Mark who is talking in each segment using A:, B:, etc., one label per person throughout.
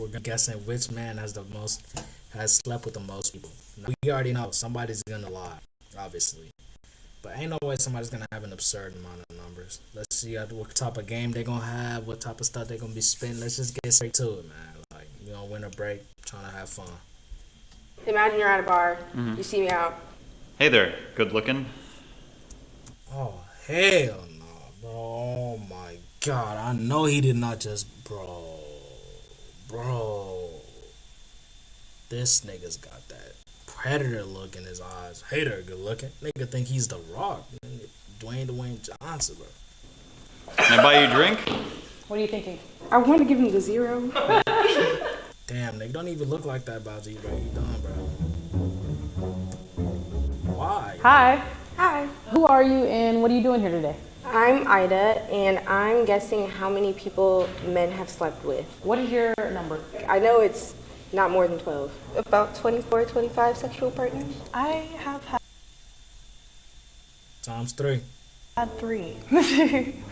A: we're guessing which man has the most has slept with the most people. Now, we already know somebody's gonna lie, obviously, but ain't no way somebody's gonna have an absurd amount of numbers. Let's see uh, what type of game they gonna have, what type of stuff they gonna be spitting. Let's just get straight to it, man. Like you know, win a break, trying to have fun.
B: Imagine you're at a bar, mm-hmm. you see me out.
C: Hey there, good looking.
A: Oh hell no, bro! Oh my god! I know he did not just, bro, bro. This nigga's got that predator look in his eyes. Hater, good looking. Nigga think he's the Rock, man. Dwayne Dwayne Johnson, bro.
C: Can I buy you a drink?
D: What are you thinking?
B: I want to give him the zero.
A: Damn, nigga, don't even look like that, Baji, bro. You done, bro. Why?
D: Hi.
B: Hi.
D: Who are you and what are you doing here today?
B: I'm Ida, and I'm guessing how many people men have slept with.
D: What is your number?
B: I know it's not more than 12. About 24, 25 sexual partners.
E: I have had
A: Times three.
E: Had three.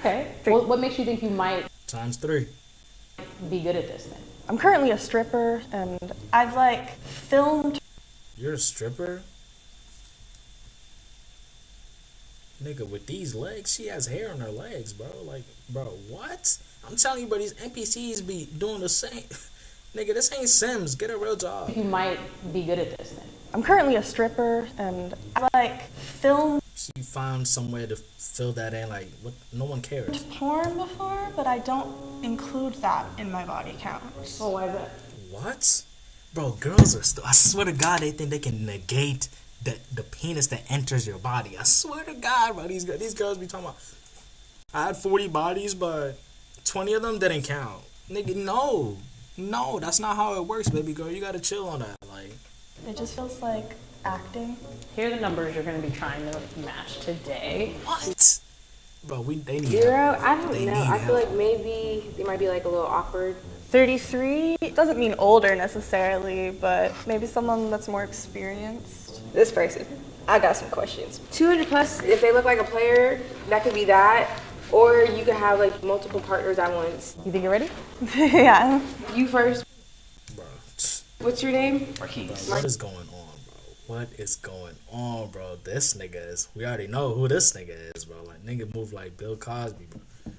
D: Okay. What, what makes you think you might
A: Times three.
D: be good at this thing?
E: I'm currently a stripper and I've like filmed
A: You're a stripper? Nigga, with these legs, she has hair on her legs, bro. Like, bro, what? I'm telling you, bro, these NPCs be doing the same. Nigga, this ain't Sims. Get a real job.
D: You might be good at this then.
E: I'm currently a stripper and I like filmed
A: She found somewhere to fill that in. Like, what? No one cares.
E: porn before, but I don't include that in my body count.
D: Oh, why is that?
A: What? Bro, girls are still. I swear to God, they think they can negate the the penis that enters your body. I swear to God, bro. These these girls be talking about. I had 40 bodies, but 20 of them didn't count. Nigga, no, no, that's not how it works, baby girl. You gotta chill on that. Like,
E: It just feels like acting.
D: Here are the numbers you're going to be trying to match today.
A: what? Bro, we they need
B: Zero?
A: help.
B: I don't
A: They
B: know. I feel
A: help.
B: like maybe they might be like a little awkward.
E: 33 doesn't mean older necessarily, but maybe someone that's more experienced.
B: This person. I got some questions. 200 plus, if they look like a player, that could be that. Or you could have like multiple partners at once.
D: You think you're ready?
E: yeah.
B: You first.
A: Bro,
B: What's your name?
A: what is going on, bro? What is going on, bro? This nigga is. We already know who this nigga is, bro. Like nigga move like Bill Cosby, bro.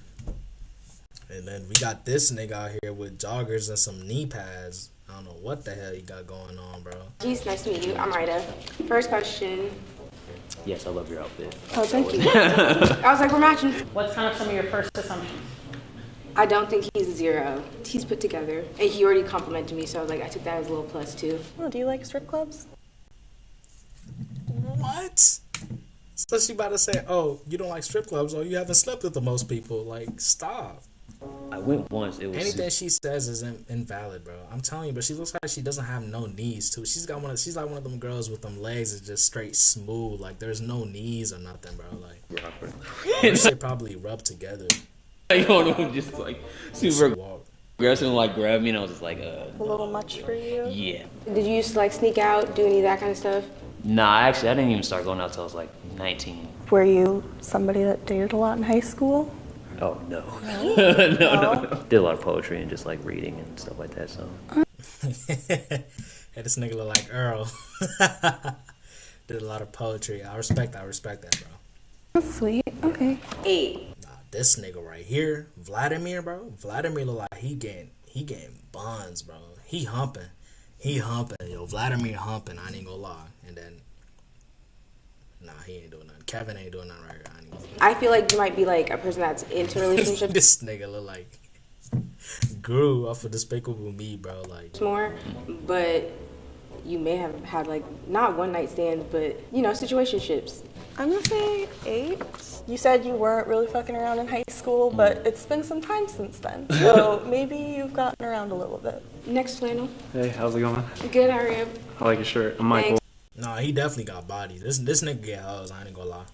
A: And then we got this nigga out here with joggers and some knee pads. I don't know what the hell he got going on, bro.
B: Geez, nice to meet you. I'm Ida. First question.
F: Yes, I love your outfit.
B: Oh, thank you. I was like, we're matching.
D: What's kind of some of your first assumptions?
B: I don't think he's a zero. He's put together. And he already complimented me, so I was like, I took that as a little plus too.
E: Oh, do you like strip clubs?
A: What? So she about to say, "Oh, you don't like strip clubs? Oh, you haven't slept with the most people." Like, stop.
F: I went once. It was
A: Anything she says is in, invalid, bro. I'm telling you, but she looks like she doesn't have no knees too. She's got one. Of, she's like one of them girls with them legs that's just straight smooth. Like there's no knees or nothing, bro. Like they probably rub together.
F: you know, just like super
A: walk.
F: aggressive and like grabbed me, and I was just like, uh,
E: A little much for you?
F: yeah.
B: Did you used to like sneak out, do any of that kind of stuff?
F: Nah, actually, I didn't even start going out till I was like 19.
E: Were you somebody that dated a lot in high school?
F: Oh no, no, no, no. Did a lot of poetry and just like reading and stuff like that. So
A: hey, this nigga look like Earl. Did a lot of poetry. I respect. I respect that, bro.
E: That's sweet. Okay.
B: Eight.
A: Nah, this nigga right here, Vladimir, bro. Vladimir look like he getting he getting buns, bro. He humping, he humping. Yo, Vladimir humping. I ain't gonna lie. And then, nah, he ain't doing nothing. Kevin ain't doing nothing right here. I
B: I feel like you might be like a person that's into relationships
A: this nigga look like Gru off of Despicable Me, bro. Like,
B: more, but you may have had like not one night stands, but you know, situationships.
E: I'm gonna say eight. You said you weren't really fucking around in high school, but mm. it's been some time since then. So maybe you've gotten around a little bit.
B: Next flannel.
G: Hey, how's it going?
B: Good, how are you?
G: I like your shirt. I'm Michael.
B: Thanks.
A: nah, he definitely got body. This this nigga get hoes. I ain't gonna lie.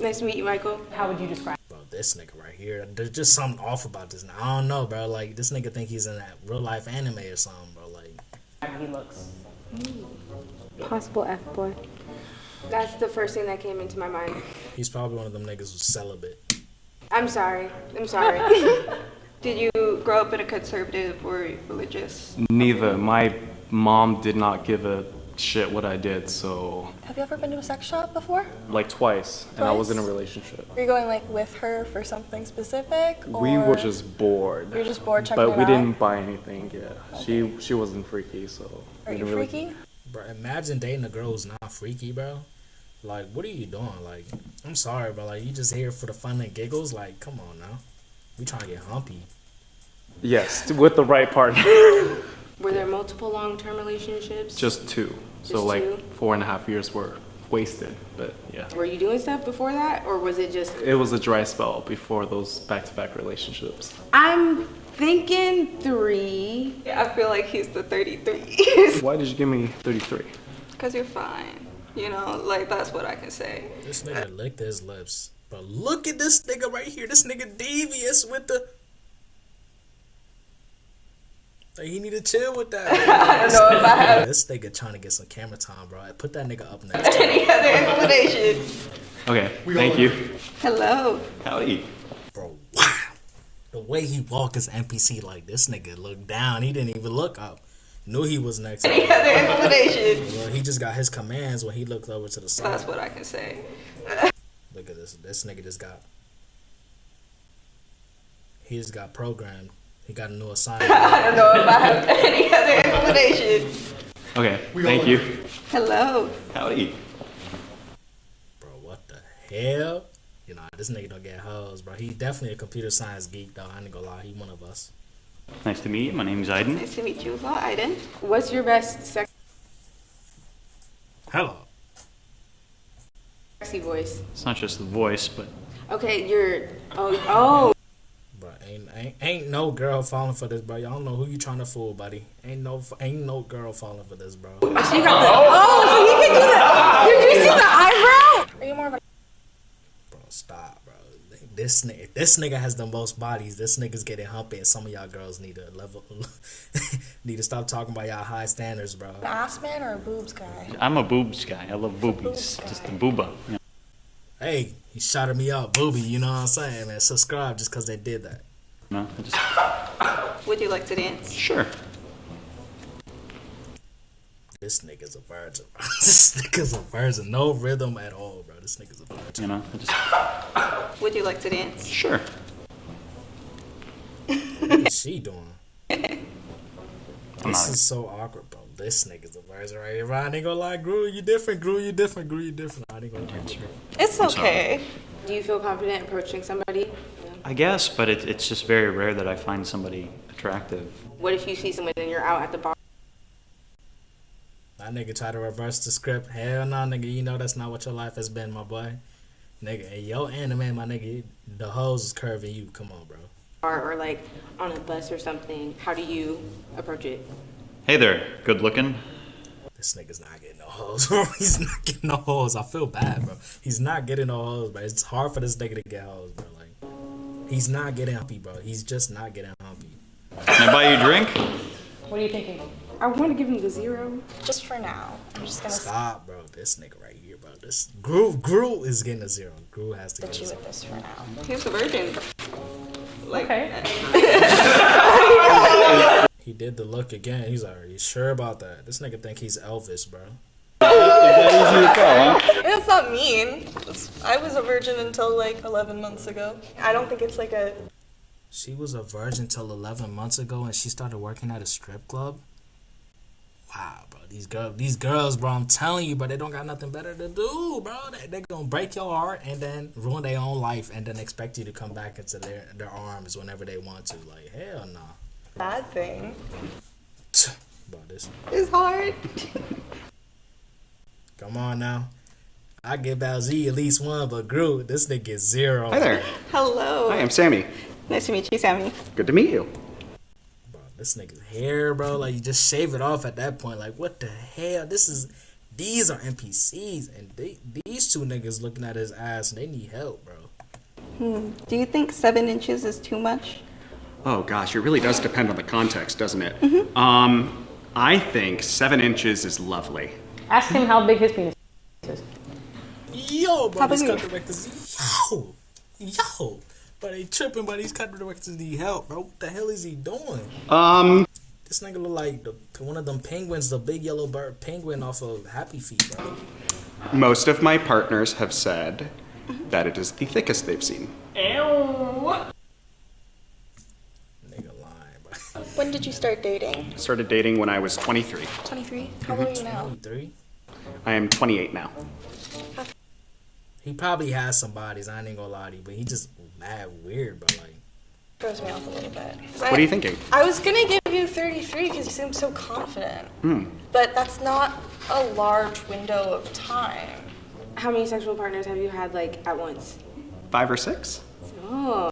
B: Nice to meet you, Michael.
D: How would you describe?
A: Bro, this nigga right here, there's just something off about this. I don't know, bro. Like, this nigga think he's in that real life anime or something, bro. Like,
D: He looks.
B: Possible F boy. That's the first thing that came into my mind.
A: he's probably one of them niggas who's celibate.
B: I'm sorry. I'm sorry.
H: Did you grow up in a conservative or religious?
G: Neither. My mom did not give a shit what I did, so
E: Have you ever been to a sex shop before?
G: like twice, and I was in a relationship.
E: Were you going like with her for something specific? Or
G: We were just bored.
E: You were just bored checking
G: But we
E: out?
G: didn't buy anything. Yeah, she she wasn't freaky, so.
E: Are you
G: didn't really-
E: freaky?
A: Bro, imagine dating a girl who's not freaky, bro. Like, what are you doing? Like, I'm sorry, but like, you just here for the fun and giggles. Like, come on now. We trying to get humpy.
G: Yes, with the right partner.
B: Were there multiple long-term relationships?
G: Just two. So
B: Just
G: like
B: two?
G: four and a half years were wasted. But yeah,
B: Were you doing stuff before that, or was it just?
G: it was a dry spell before those back-to-back relationships.
B: I'm thinking three.
H: yeah, I feel like he's the 33.
G: Why did you give me 33?
H: Because you're fine. You know, like that's what I can say.
A: This nigga licked his lips. But look at this nigga right here. This nigga devious with the. Like, he need to chill with that. I don't know if I have. This nigga trying to get some camera time, bro. Put that nigga up next. to
H: Any other explanation?
G: Okay, thank you.
H: Hello.
C: Howdy.
A: Bro, wow. The way he walk as NPC, like this nigga looked down. He didn't even look up. Knew he was next.
H: Any other explanation?
A: Well, he just got his commands when he looked over to the side.
H: That's what I can say.
A: Look at this. This nigga just got. He just got programmed. He got a new assignment.
H: I don't know if I have any other explanation.
G: Okay, thank you.
H: Hello.
C: Howdy.
A: bro, what the hell? You know, this nigga don't get hoes, bro. He definitely a computer science geek, though. I ain't gonna lie. He one of us.
C: Nice to meet you. My name's Aiden.
H: Nice to meet you as well, Aiden.
B: What's your best sex-
A: Hello.
B: sexy voice?
C: It's not just the voice, but
B: Okay, you're. Oh, oh.
A: Bro, ain't, ain't ain't no girl falling for this, bro. Y'all don't know who you trying to fool, buddy. Ain't no ain't no girl falling for this, bro.
B: She got the. Oh, so he can do the. Did you see the eyebrow?
E: Are you more of a
A: Bro, stop, bro. This nigga, this nigga has the most bodies. This nigga's getting humpy, and some of y'all girls need to level, need to stop talking about y'all high standards, bro.
E: an ass man or a boobs guy?
C: I'm a boobs guy. I love boobies. Just the booba. you know.
A: Hey, he shouted me out, booby. You know what I'm saying, man? Subscribe just cause they did that.
C: No, I just
H: Would you like to dance?
C: sure.
A: This nigga's a virgin. This nigga's a virgin. No rhythm at all, bro. This nigga's a virgin.
C: You know, I just
H: Would you like to dance?
C: sure.
A: What is she doing?
C: I'm
A: This
C: not.
A: is so awkward, bro. This nigga's a virgin right here. bro. I ain't gonna lie, Gru, you different. Gru, you different. Gru, you different. I ain't gonna lie.
E: It's okay.
B: Do you feel confident approaching somebody?
C: I guess, but it, it's just very rare that I find somebody attractive.
B: What if you see someone and you're out at the bar?
A: That nigga try to reverse the script. Hell no, nigga. You know that's not what your life has been, my boy. Nigga, and yo anime, my nigga, the hose is curving you. Come on, bro.
B: Or, or like on a bus or something? How do you approach it?
C: Hey there, good looking.
A: This nigga's not getting no hoes, bro. He's not getting no hoes. I feel bad, bro. He's not getting no hoes, bro. It's hard for this nigga to get hoes, bro. Like, he's not getting humpy, bro. He's just not getting humpy.
C: Can I buy you a drink?
D: What are you thinking?
B: I want to give him the zero.
E: Just for now. I'm just gonna
A: Stop, bro. This nigga right here, bro. This Gru, Gru is getting a zero. Gru has to get
E: sit
A: a
E: you
A: zero.
E: with this for now.
H: He's a virgin. Like,
D: Okay. Eh.
A: He did the look again. He's like, are you sure about that? This nigga think he's Elvis, bro.
E: It's not mean. I was a virgin until like 11 months ago. I don't think it's like a.
A: She was a virgin until 11 months ago, and she started working at a strip club. Wow, bro. These girls, these girls, bro. I'm telling you, bro. They don't got nothing better to do, bro. They they gonna break your heart and then ruin their own life, and then expect you to come back into their their arms whenever they want to. Like hell no.
E: Bad thing.
A: Bro, this.
H: it's hard.
A: Come on now. I give Balzi at least one, but Gru, this nigga is zero.
I: Hi there.
H: Hello.
I: Hi, I'm Sammy.
H: Nice to meet you, Sammy.
I: Good to meet you.
A: Bro, this nigga's hair, bro. Like you just shave it off at that point. Like what the hell? This is these are NPCs, and they, these two niggas looking at his ass, and they need help, bro.
H: Do you think seven inches is too much?
I: Oh gosh, it really does depend on the context, doesn't it? Um, I think seven inches is lovely.
D: Ask him how big his penis is.
A: Yo, bro,
H: How
A: this
H: big
A: cut
H: is-
A: directors. Yo, yo, But he tripping, but these cut directors need help, bro. What the hell is he doing?
I: Um,
A: This nigga look like the, one of them penguins, the big yellow bird penguin off of Happy Feet, bro.
I: most of my partners have said that it is the thickest they've seen.
A: Nigga lying, bro.
E: When did you start dating?
I: Started dating when I was 23.
E: 23? How old are you now?
A: 23?
I: I am 28 now.
A: He probably has some bodies, I ain't gonna lie to you, but he just mad weird, bro. Like,
E: Throws me off a little bit.
I: What are you thinking?
E: I was gonna give you 33 because you seem so confident. Hmm. But that's not a large window of time.
B: How many sexual partners have you had like at once?
I: Five or six?
B: Oh,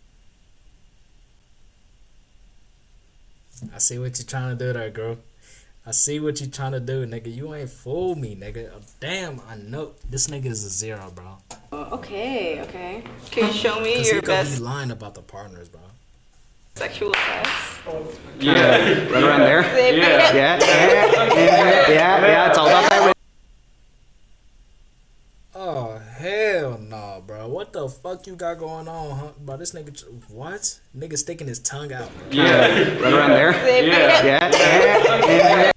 A: I see what you're trying to do there, girl. I see what you trying to do, nigga. You ain't fool me, nigga. Damn, I know this nigga is a zero, bro.
B: Oh, okay, okay.
H: Can you show me your
A: he could
H: best
A: be lying about the partners, bro.
H: sexual test?
I: Right around there?
H: They made.
I: Yeah, yeah, yeah, yeah, yeah. It's all about that.
A: Oh hell no, bro. What the fuck you got going on, huh? Bro, this nigga, what? Nigga sticking his tongue out. Yeah.
I: Right around there?
H: They made it.
I: Yeah, yeah, yeah.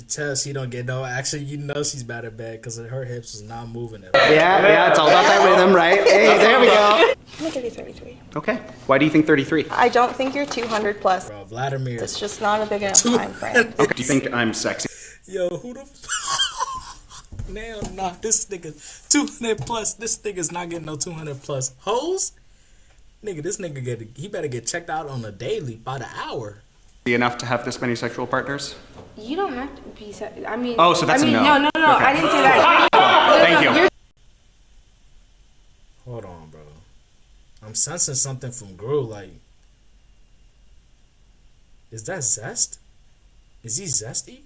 A: But can tell she don't get no action. You know she's bad at bed because her hips is not moving at all.
I: Yeah, yeah, it's all about that rhythm, right? Hey, there we go.
E: I'm gonna give you 33.
I: Okay. Why do you think 33?
E: I don't think you're 200 plus.
A: Bro, Vladimir.
E: It's just not a big enough time frame.
I: Okay. Do you think I'm sexy?
A: Yo, who the f- Hell nah, this nigga 200 plus. This nigga's not getting no 200 plus. Hoes? Nigga, this nigga get he better get checked out on a daily by the hour.
I: Enough to have this many sexual partners?
B: You don't have to be. Se- I mean.
I: Oh, so that's
B: I
I: a
B: mean,
I: no.
B: no, no, no.
I: Okay.
B: I didn't say that.
I: Thank you.
A: Hold on, bro. I'm sensing something from Gru. Like, is that zest? Is he zesty?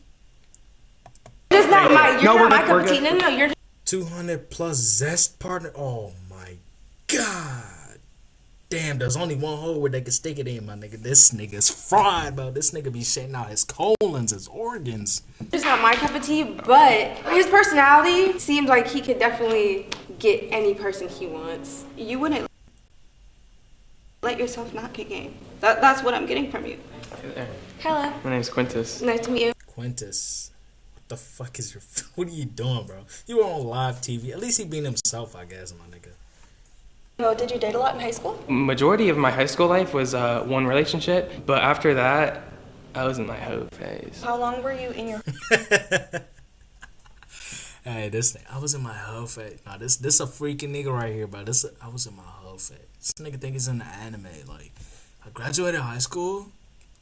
B: You're just not my. You're
I: No, we're
B: not my
I: good,
B: cup of tea. No, no, no. You're
A: 200 plus zest partner. Oh my god. Damn, there's only one hole where they can stick it in, my nigga. This nigga's fried, bro. This nigga be shitting out his colons, his organs.
B: It's not my cup of tea. But his personality seems like he could definitely get any person he wants.
H: You wouldn't let yourself not get game. That, that's what I'm getting from you.
B: Hello.
J: My name's Quintus.
B: Nice to meet you.
A: Quintus. What the fuck is your. What are you doing, bro? You were on live TV. At least he being himself, I guess, my nigga.
E: Oh, did you date a lot in high school?
J: Majority of my high school life was uh, one relationship, but after that, I was in my hoe phase.
E: How long were you in your
A: Hey, this I was in my hoe phase. Nah, this this a freaking nigga right here, bro. This I was in my hoe phase. This nigga think he's in the anime. Like, I graduated high school,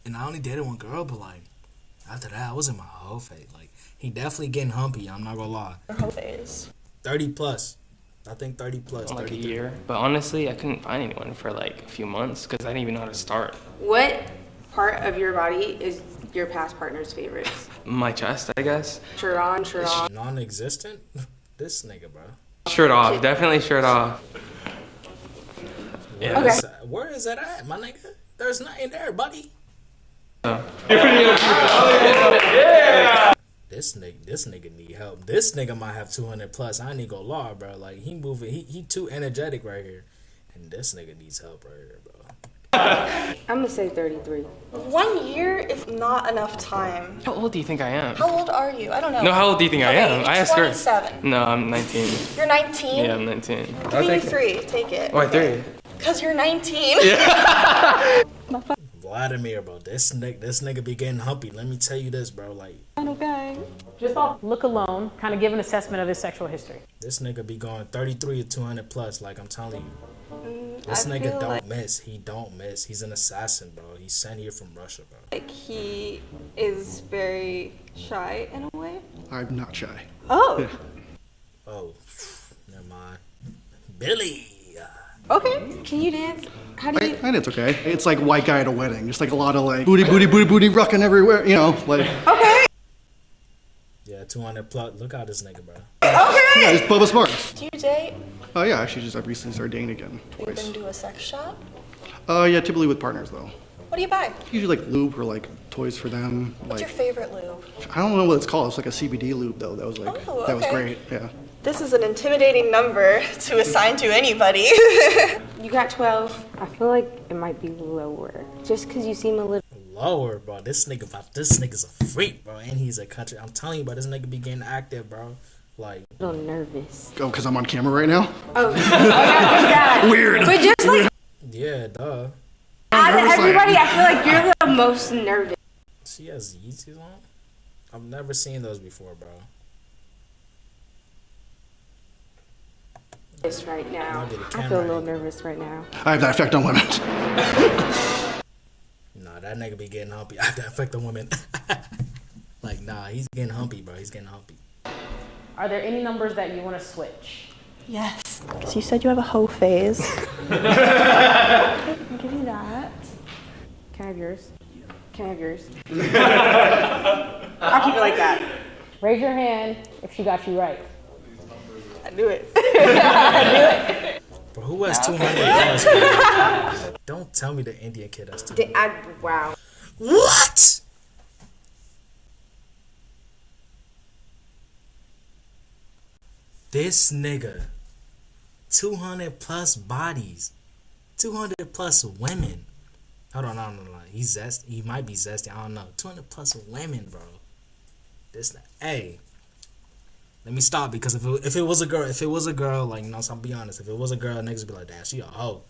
A: and I only dated one girl, but like, after that, I was in my hoe phase. Like, he definitely getting humpy. I'm not gonna lie.
E: Your hoe phase?
A: Thirty plus. I think thirty plus.
J: Like a
A: 33.
J: year. But honestly, I couldn't find anyone for like a few months because I didn't even know how to start.
B: What part of your body is your past partner's favorite?
J: My chest, I guess.
B: Shirt on, shirt off.
A: Non-existent. This nigga, bro.
J: Shirt off, definitely shirt off. Yeah.
A: Where is that- Where is that at, my nigga? There's nothing there, buddy. This nigga, this nigga need help. This nigga might have 200 plus. I ain't gonna lie, bro. Like he moving, he he too energetic right here, and this nigga needs help right here, bro.
B: I'm gonna say 33.
E: One year is not enough time.
J: How old do you think I am?
E: How old are you? I don't know.
J: No, how old do you think I am? I asked her.
E: 27.
J: No, I'm 19.
E: You're 19?
J: Yeah, I'm 19.
E: Give me three. Take it.
J: Why three?
E: Because you're 19.
A: Vladimir, bro. This nigga, this nigga be getting humpy. Let me tell you this, bro. Like
E: okay.
D: Just off look alone, kind of give an assessment of his sexual history.
A: this nigga be going 33 or 200 plus. Like I'm telling you, mm, this
H: I
A: nigga don't
H: like-
A: miss. He don't miss. He's an assassin, bro. He's sent here from Russia, bro.
H: Like he is very shy in a way.
K: I'm not shy.
H: Oh,
A: Oh, never mind. Billy.
H: okay.
B: Can you dance? How do you?
K: And it's okay. It's like white guy at a wedding. Just like a lot of like booty, booty, booty, booty, rocking everywhere. You know, like
H: Okay.
A: Yeah, 200 plus. Look out this nigga, bro. Okay.
K: yeah, it's Bubba Sparxxx.
E: Do you date?
K: Oh yeah, actually just I recently started dating again.
E: You
K: Twice.
E: been to a sex shop?
K: Uh yeah, typically with partners though.
E: What do you buy?
K: Usually like lube or like toys for them.
E: What's
K: Like
E: your favorite lube?
K: I don't know what it's called. It's like a CBD lube though. That was like
E: Oh,
K: that was great. Yeah.
E: This is an intimidating number to assign to anybody.
B: You got 12. I feel like it might be lower. Just because you seem a little.
A: Lower, bro. This nigga, about this nigga's a freak, bro, and he's a country. I'm telling you, bro, this nigga be getting active, bro. Like, a
B: little nervous.
K: Oh, because I'm on camera right now?
B: Oh, oh yeah, there's that.
K: Weird.
B: But just like
A: yeah, duh.
B: out of everybody, I feel like you're the most nervous.
A: She has Yeezys on. I've never seen those before, bro.
B: Right now,
A: I'll get a
B: I
A: camera
B: feel a little nervous right now.
K: I have that effect on women.
A: Nah, that nigga be getting humpy. I have that effect on women. like, nah, he's getting humpy, bro. He's getting humpy.
D: Are there any numbers that you want to switch?
E: yes. Because you said you have a hoe phase. I'll give you that.
B: Can I have yours? Can I have yours? I'll keep it like that.
D: Raise your hand if she got you right.
E: I knew it.
A: Bro, who has 200 plus, bro? Don't tell me the Indian kid has 200.
B: The- I, wow.
A: What? This nigga, 200 plus bodies, 200 plus women. Hold on, no, no, no. He's zest. He might be zesty. I don't know. 200 plus women, bro. This, hey. Let me stop because if it, if it was a girl, if it was a girl, like you know, so I'm be honest. If it was a girl, niggas be like, damn, she a hoe.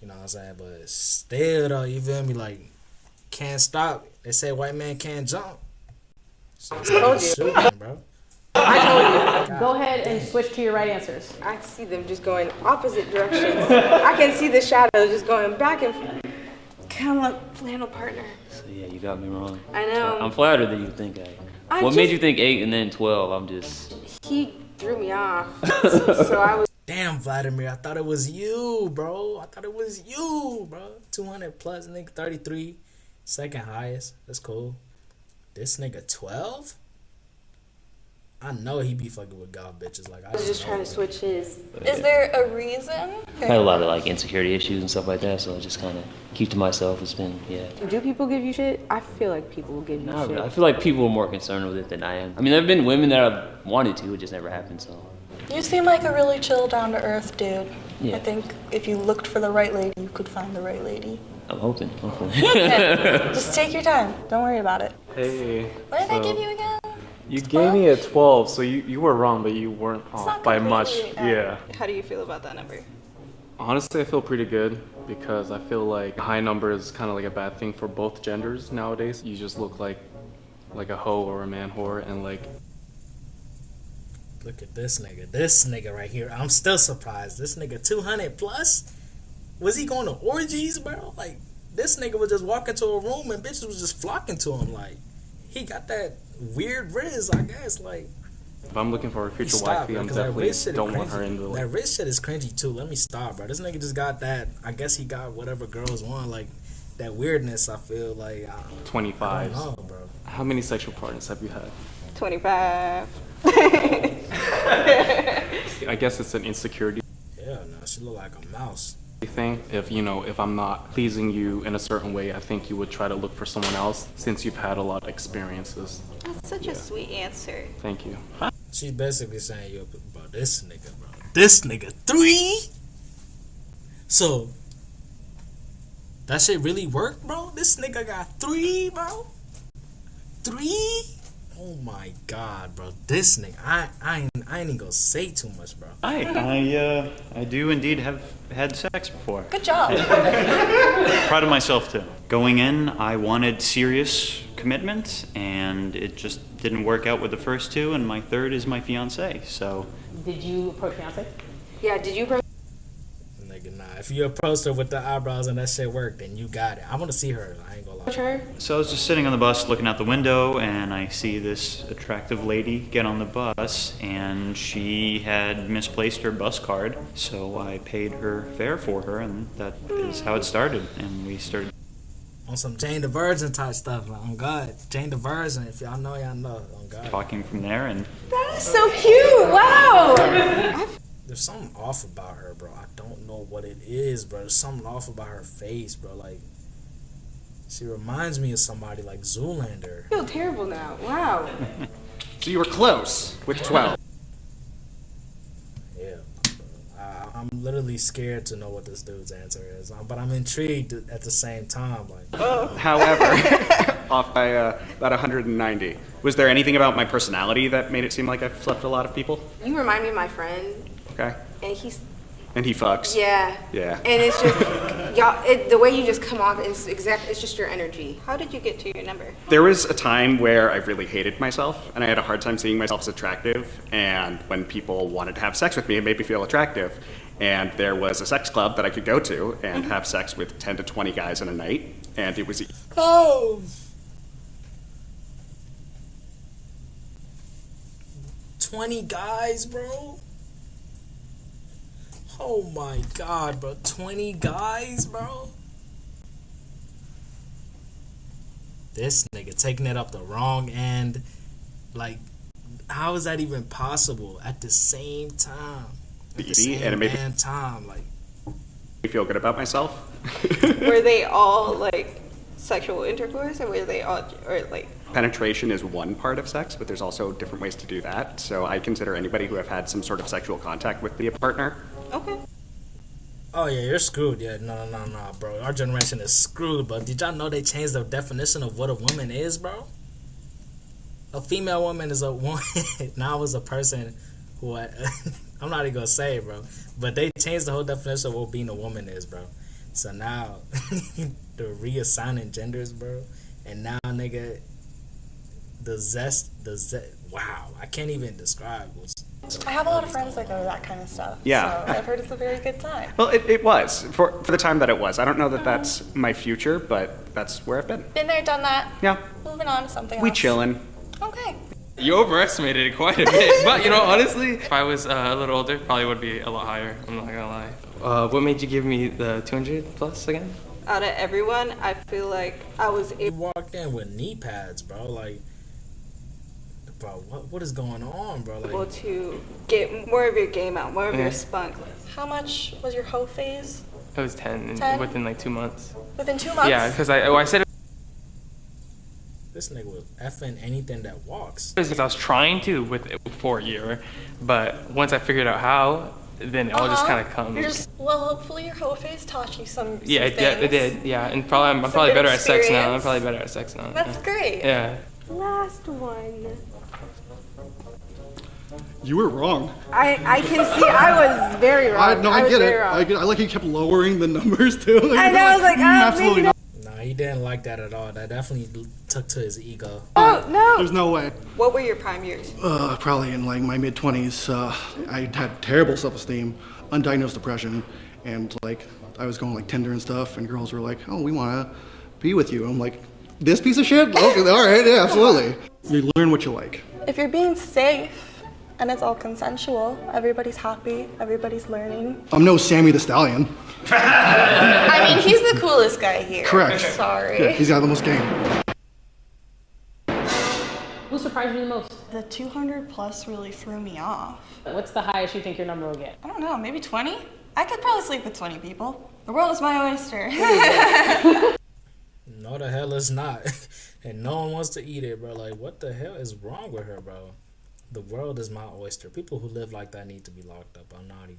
A: You know what I'm saying? But still, though, you feel me? Like, can't stop. They say white man can't jump. So it's like
B: Told you.
A: shooting, bro.
B: I told you.
D: Go ahead and switch to your right answers.
B: I see them just going opposite directions. I can see the shadows just going back and forth. Kind of like flannel partner.
F: So yeah, you got me wrong.
B: I know.
F: I'm flattered that you think I.
B: I
F: what made you think eight and then twelve? I'm just.
B: He threw me off. so I was.
A: Damn, Vladimir, I thought it was you, bro. I thought it was you, bro. 200 plus, nigga, 33. Second highest. That's cool. This nigga 12? I know he be fucking with golf bitches. Like, I
B: I was just trying to
A: it.
B: switch his.
E: Is there a reason?
F: I had a lot of like insecurity issues and stuff like that, so I just kind of keep to myself. It's been yeah.
B: Do people give you shit? I feel like people will give you
F: Nah,
B: shit.
F: I feel like people are more concerned with it than I am. I mean, there have been women that I've wanted to, it just never happened. So
E: You seem like a really chill, down to earth dude.
F: Yeah.
E: I think if you looked for the right lady, you could find the right lady.
F: I'm hoping, hopefully.
E: Just take your time. Don't worry about it.
G: Hey.
E: What did I give you again?
G: You gave me a 12, so you, you were wrong, but you weren't off by much.
E: completely
G: Yeah.
H: How do you feel about that number?
G: Honestly, I feel pretty good because I feel like a high number is kind of like a bad thing for both genders nowadays. You just look like like a hoe or a man whore, and like
A: Look at this nigga. This nigga right here. I'm still surprised. This nigga 200 plus? Was he going to orgies, bro? Like, this nigga was just walking to a room and bitches was just flocking to him. Like, he got that weird rizz, I guess. Like,
G: if I'm looking for a future
A: Stop,
G: wifey,
A: bro,
G: I'm
A: 'cause that
G: definitely
A: shit is
G: don't want
A: cringy.
G: her into
A: That
G: like
A: shit is cringy too. Let me stop, bro. This nigga just got that. I guess he got whatever girls want. Like that weirdness. I feel like I, I don't know, bro.
G: How many sexual partners have you had?
H: 25.
G: I guess it's an insecurity
A: Yeah, no, she look like a mouse.
G: Thing. If you know, if I'm not pleasing you in a certain way, I think you would try to look for someone else since you've had a lot of experiences.
H: That's such a sweet answer.
G: Thank you.
A: She's basically saying you about this nigga, bro. This nigga three. So that shit really worked, bro. This nigga got three, bro. Three. Oh my god, bro. This nigga, I I ain't, I ain't even gonna say too much, bro.
C: Hi, I uh, I do indeed have had sex before.
E: Good job.
C: Proud of myself too. Going in, I wanted serious commitment, and it just didn't work out with the first two, and my third is my fiance. So
D: Did you approach fiance?
B: Yeah, did you approach
A: Nigga, nah. If you approached her with the eyebrows and that shit worked, then you got it. I want to see her. I ain't gonna lie.
B: her?
C: So I was just sitting on the bus looking out the window, and I see this attractive lady get on the bus, and she had misplaced her bus card. So I paid her fare for her, and that is how it started. And we started
A: On some Jane the Virgin type stuff. Like, on God, Jane the Virgin. If y'all know, y'all know. On God.
C: talking from there, and
B: That is so cute. Wow.
A: There's something off about her, bro. I don't know what it is, bro. There's something off about her face, bro. Like, she reminds me of somebody like Zoolander.
B: I feel terrible now. Wow.
I: So you were close with 12. yeah.
A: I'm literally scared to know what this dude's answer is, um, but I'm intrigued at the same time. Like,
I: However, off by uh, about 190. Was there anything about my personality that made it seem like I've slept a lot of people?
B: You remind me of my friend,
I: Okay.
B: and he's
I: And he fucks.
B: yeah.
I: Yeah.
B: And it's just y'all. It, the way you just come off, is exact. It's just your energy.
H: How did you get to your number?
I: There was a time where I really hated myself and I had a hard time seeing myself as attractive. And when people wanted to have sex with me, it made me feel attractive. And there was a sex club that I could go to and mm-hmm. have sex with 10 to 20 guys in a night. And it was
A: oh. 20 guys, bro. Oh my god, bro. 20 guys, bro. This nigga taking it up the wrong end. Like, how is that even possible at the same time? At the same
I: and it made
A: damn time. Like,
I: me feel good about myself.
H: were they all like sexual intercourse, or were they all, or like?
I: Penetration is one part of sex, but there's also different ways to do that. So I consider anybody who have had some sort of sexual contact with the partner.
H: Okay.
A: Oh yeah, you're screwed. Yeah, no, no, no, no, bro. Our generation is screwed. But did y'all know they changed the definition of what a woman is, bro? A female woman is a woman. now is a person who I, I'm not even gonna say, it, bro. But they changed the whole definition of what being a woman is, bro. So now they're reassigning genders, bro. And now, nigga, the zest, the zest. Wow, I can't even describe what's.
E: I have a lot of friends that go to that kind of stuff.
I: Yeah.
E: So I've heard it's a very good time.
I: Well, it, it was for, for the time that it was. I don't know that that's my future, but that's where I've been.
E: Been there, done that.
I: Yeah.
E: Moving on to something else.
I: We chilling.
E: Okay.
J: You overestimated it quite a bit, but you know, honestly, if I was uh, a little older, probably would be a lot higher. I'm not gonna lie. Uh, what made you give me the 200 plus again?
H: Out of everyone, I feel like I was
A: You walked in with knee pads, bro. Like, bro, what what is going on, bro?
H: able
A: Like,
H: to get more of your game out, more of
J: Yeah.
H: your spunk.
E: How much was your hoe phase?
J: It was 10,
E: 10?
J: within like two months.
E: Within two months?
J: Yeah, because I, oh, I said it
A: this nigga was effing anything that walks.
J: because I was trying to with it for a year, but once I figured out how, then it all just
E: Uh-huh.
J: kind of comes.
E: You're just, well, hopefully your hoe phase taught you some. some
J: Yeah, it, yeah, it did. Yeah, and probably I'm, I'm probably
E: good
J: better at sex now. I'm probably better at sex now.
E: That's
J: yeah.
E: great.
J: Yeah.
B: Last one.
K: You were wrong.
B: I I can see. I was very
K: I,
B: wrong.
K: no, I,
B: was
K: get it. I, get, I like you kept lowering the numbers too. Like,
B: I know, I was like,
K: "Mm,
B: ah,
K: absolutely not.
A: No, he didn't like that at all. That definitely took to his ego.
B: Oh no.
K: There's no way.
H: What were your prime years?
K: Uh, probably in like my mid 20s, uh, I had terrible self-esteem, undiagnosed depression, and like I was going like Tinder and stuff, and girls were like, "Oh, we want to be with you." I'm like, "This piece of shit? Okay, all right, yeah, absolutely." You learn what you like.
E: If you're being safe and it's all consensual, everybody's happy, everybody's learning.
K: I'm no Sammy the Stallion.
E: I mean, he's the coolest guy here.
K: Correct.
E: Sorry.
K: Yeah, he's got the most game.
D: Who surprised you the most?
E: The 200 plus really threw me off.
D: What's the highest you think your number will get?
E: I don't know, maybe 20? I could probably sleep with 20 people. The world is my oyster.
A: No, the hell it's not. and no one wants to eat it, bro. Like, what the hell is wrong with her, bro? The world is my oyster. People who live like that need to be locked up. I'm not even.